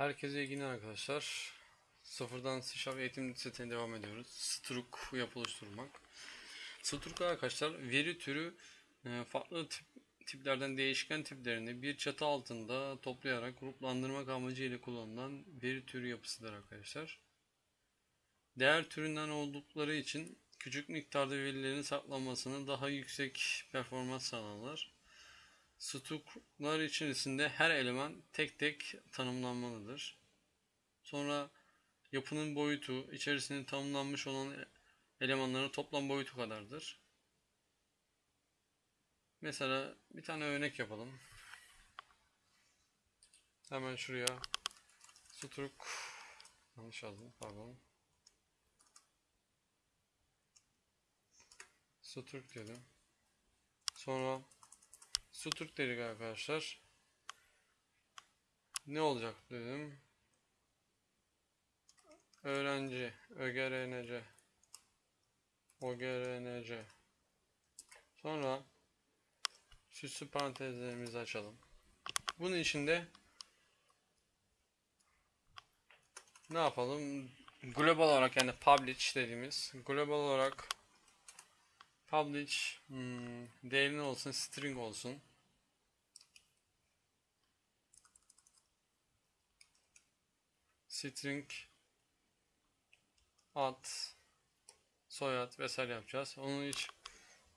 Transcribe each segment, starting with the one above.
Herkese iyi günler arkadaşlar. Sıfırdan C eğitim setine devam ediyoruz. Struk yapı oluşturmak. Struk arkadaşlar veri türü e, farklı tip, tiplerden değişken tiplerini bir çatı altında toplayarak gruplandırmak amacıyla kullanılan veri türü yapısıdır arkadaşlar. Değer türünden oldukları için küçük miktarda verilerin saklanmasını daha yüksek performans sağlarlar. Struklar içerisinde her eleman tek tek tanımlanmalıdır. Sonra yapının boyutu içerisinde tanımlanmış olan elemanların toplam boyutu kadardır. Mesela bir tane örnek yapalım. Hemen şuraya struk yanlış yazdım pardon. Struk dedim. Sonra Suturk dedik arkadaşlar. Ne olacak dedim. Öğrenci, ögerenece, ogerenece. Sonra süslü parantezlerimizi açalım. Bunun içinde ne yapalım? Global olarak yani publish dediğimiz global olarak publish hmm, değerli olsun string olsun. String ad soyad vesaire yapacağız. Onu hiç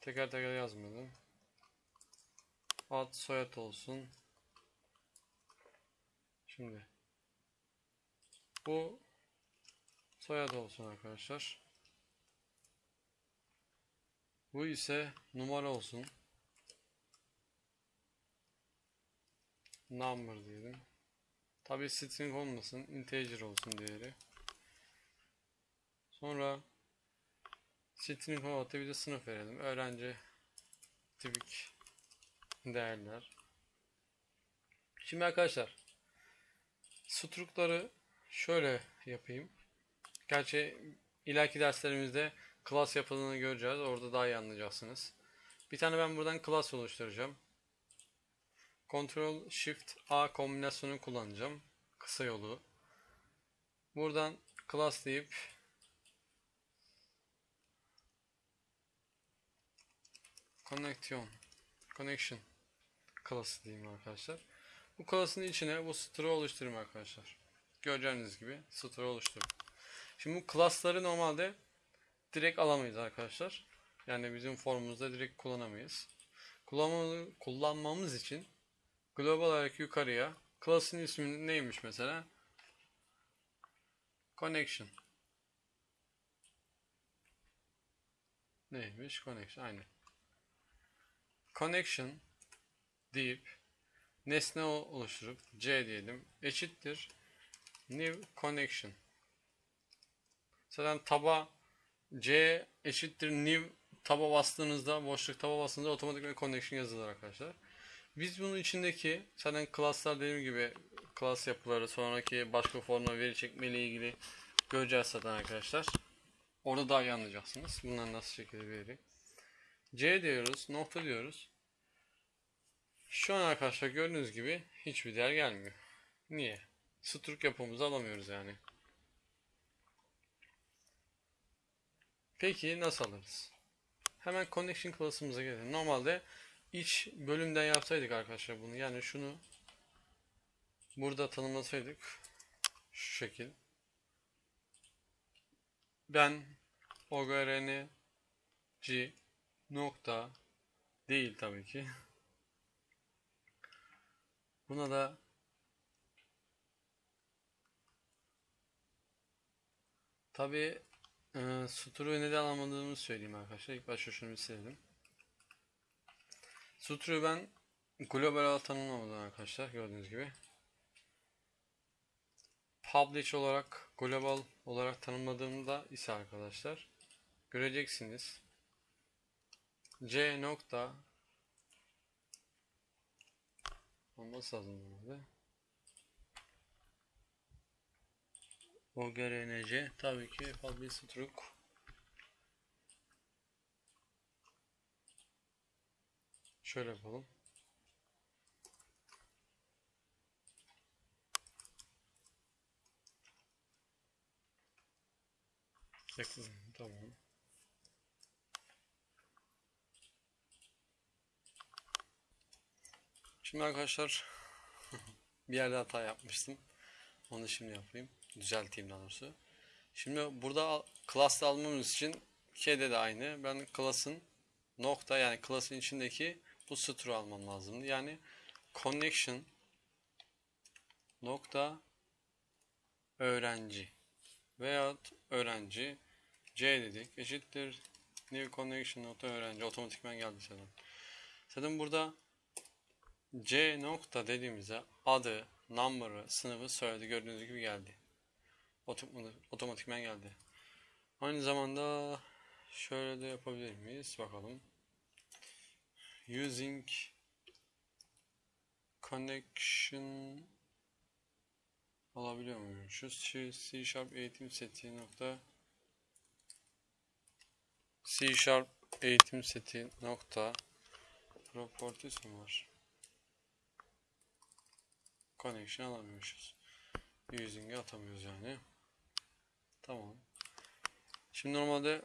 teker teker yazmadım. Ad soyad olsun. Şimdi bu soyad olsun arkadaşlar. Bu ise numara olsun. Number diyelim. Tabi string olmasın. Integer olsun değeri. Sonra string olarak bir de sınıf verelim. Öğrenci tipik değerler. Şimdi arkadaşlar strukları şöyle yapayım. Gerçi ileriki derslerimizde class yapıldığını göreceğiz. Orada daha iyi anlayacaksınız. Bir tane ben buradan class oluşturacağım. Ctrl Shift A kombinasyonu kullanacağım. Kısa yolu. Buradan class deyip connection connection class diyeyim arkadaşlar. Bu class'ın içine bu string oluşturayım arkadaşlar. Göreceğiniz gibi string oluşturuyorum. Şimdi bu class'ları normalde direkt alamayız arkadaşlar. Yani bizim formumuzda direkt kullanamayız. Kullanmamız için global olarak yukarıya class'ın ismi neymiş mesela? Connection. Neymiş? Connection. Aynı. Connection deyip nesne oluşturup C diyelim. Eşittir. New connection. Zaten taba C eşittir new taba bastığınızda boşluk taba bastığınızda otomatik connection yazılır arkadaşlar. Biz bunun içindeki zaten class'lar dediğim gibi class yapıları sonraki başka forma veri çekme ile ilgili göreceğiz zaten arkadaşlar. Orada daha iyi anlayacaksınız. Bunlar nasıl şekilde veri. C diyoruz. Nokta diyoruz. Şu an arkadaşlar gördüğünüz gibi hiçbir değer gelmiyor. Niye? Struk yapımızı alamıyoruz yani. Peki nasıl alırız? Hemen connection class'ımıza gelelim. Normalde iç bölümden yapsaydık arkadaşlar bunu. Yani şunu burada tanımlasaydık şu şekil. Ben ogrnc nokta değil tabii ki. Buna da tabii e, suturu neden almadığımı söyleyeyim arkadaşlar. İlk başta şunu bir silelim. Sutru ben global tanımlamadım arkadaşlar gördüğünüz gibi. Publish olarak global olarak tanımladığımda ise arkadaşlar göreceksiniz. C nokta olması lazım burada. OGRNC tabii ki publish struk Şöyle yapalım. Yakın, tamam. Şimdi arkadaşlar bir yerde hata yapmıştım. Onu şimdi yapayım. Düzelteyim daha doğrusu. Şimdi burada class'ta almamız için şeyde de aynı. Ben class'ın nokta yani class'ın içindeki bu stru'yu almam lazımdı. Yani connection nokta öğrenci veyahut öğrenci C dedik eşittir new connection nokta öğrenci otomatikman geldi zaten. Zaten burada C nokta dediğimizde adı, number'ı, sınıfı söyledi. Gördüğünüz gibi geldi. Otom- Otomatikman geldi. Aynı zamanda şöyle de yapabilir miyiz? Bakalım. Using connection alabiliyor muyuz? Şu C Sharp eğitim seti nokta C Sharp eğitim seti nokta properties mi var? Connection alamıyoruz. Using'e atamıyoruz yani. Tamam. Şimdi normalde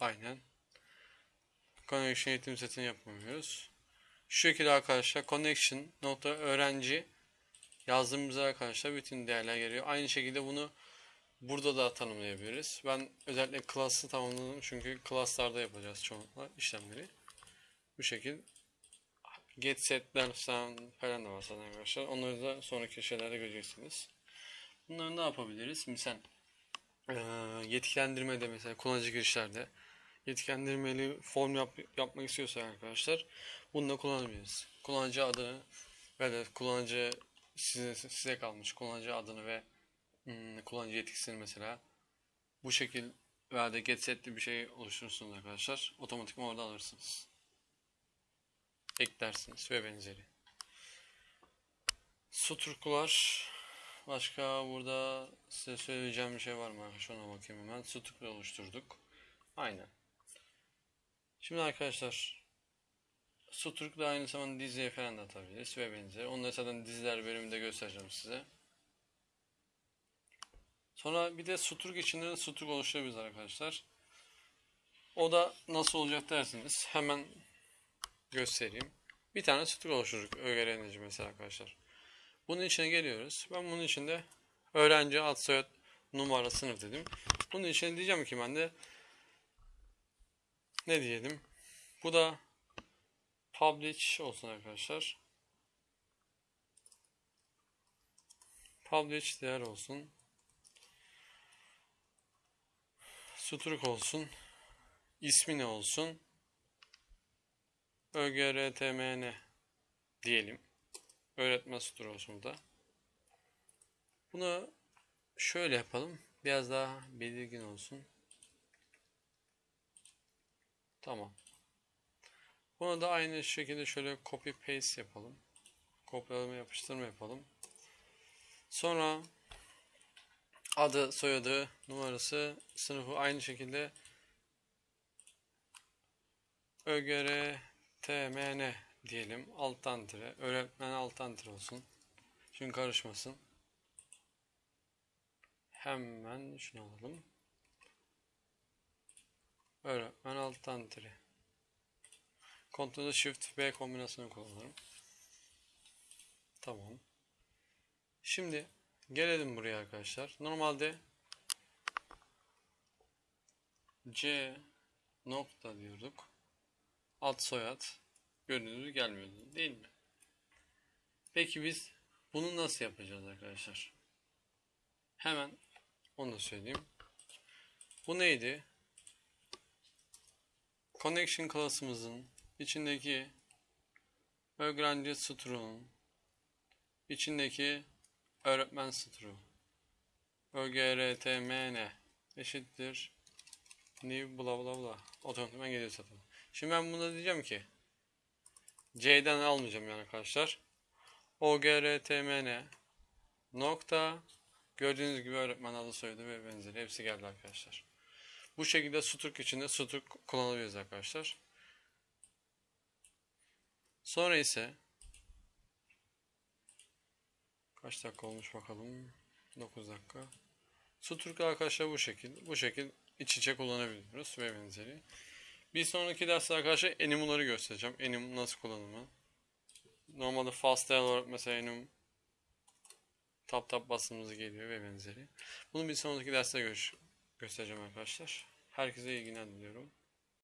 Aynen. Connection eğitim setini yapamıyoruz. Şu şekilde arkadaşlar connection nokta öğrenci yazdığımızda arkadaşlar bütün değerler geliyor. Aynı şekilde bunu burada da tanımlayabiliriz. Ben özellikle class'ı tamamladım çünkü class'larda yapacağız çoğunlukla işlemleri. Bu şekil get setler falan da var zaten arkadaşlar. Onları da sonraki şeylerde göreceksiniz. Bunları ne yapabiliriz? Misal eee yetkilendirmede mesela kullanıcı girişlerde yetkilendirmeli form yap, yapmak istiyorsa arkadaşlar bunu da kullanabiliriz. Kullanıcı adını ve de kullanıcı size, size kalmış kullanıcı adını ve hmm, kullanıcı yetkisini mesela bu şekil veya da get setli bir şey oluşturursunuz arkadaşlar. Otomatikman orada alırsınız. Eklersiniz ve benzeri. Suturkular başka burada size söyleyeceğim bir şey var mı ona bakayım hemen. Sutuklu oluşturduk. Aynen. Şimdi arkadaşlar Suturk da aynı zamanda diziye falan da atabiliriz ve benzeri. Onları zaten diziler bölümünde göstereceğim size. Sonra bir de Suturk içinde de Suturk oluşturabiliriz arkadaşlar. O da nasıl olacak dersiniz. Hemen göstereyim. Bir tane Suturk oluşturduk. ÖGRN'ci mesela arkadaşlar. Bunun içine geliyoruz. Ben bunun içinde öğrenci ad soyad numara sınıf dedim. Bunun içine diyeceğim ki ben de ne diyelim? Bu da publish olsun arkadaşlar. Publish değer olsun. Sutruk olsun. İsmi ne olsun? ÖGRTMN diyelim. Öğretmen sutur olsun burada. Bunu şöyle yapalım. Biraz daha belirgin olsun. Tamam. Bunu da aynı şekilde şöyle copy paste yapalım. Kopyalama yapıştırma yapalım. Sonra adı, soyadı, numarası, sınıfı aynı şekilde ÖGR TMN diyelim. Alttan tire. Öğretmen alttan tire olsun. Çünkü karışmasın. Hemen şunu alalım. Öğretmen alttan tire. Ctrl Shift B kombinasyonu kullanırım. Tamam. Şimdi gelelim buraya arkadaşlar. Normalde C nokta diyorduk. Ad soyad gibi gelmiyordu değil mi? Peki biz bunu nasıl yapacağız arkadaşlar? Hemen onu da söyleyeyim. Bu neydi? Connection class'ımızın içindeki öğrenci stru'nun içindeki öğretmen stru ögrtmn eşittir new bla bla bla otomatikman geliyor zaten. Şimdi ben buna diyeceğim ki C'den almayacağım yani arkadaşlar. OGRTMN nokta gördüğünüz gibi öğretmen adı soyadı ve benzeri hepsi geldi arkadaşlar. Bu şekilde Sutuk içinde Sutuk kullanabiliriz arkadaşlar. Sonra ise Kaç dakika olmuş bakalım. 9 dakika. Sutruk arkadaşlar bu şekil. Bu şekil iç içe kullanabiliyoruz ve benzeri. Bir sonraki derste arkadaşlar enumları göstereceğim. Enum nasıl kullanımı. Normalde fast dial olarak mesela enum tap tap basımız geliyor ve benzeri. Bunu bir sonraki derste görüş göstereceğim arkadaşlar. Herkese iyi günler diliyorum.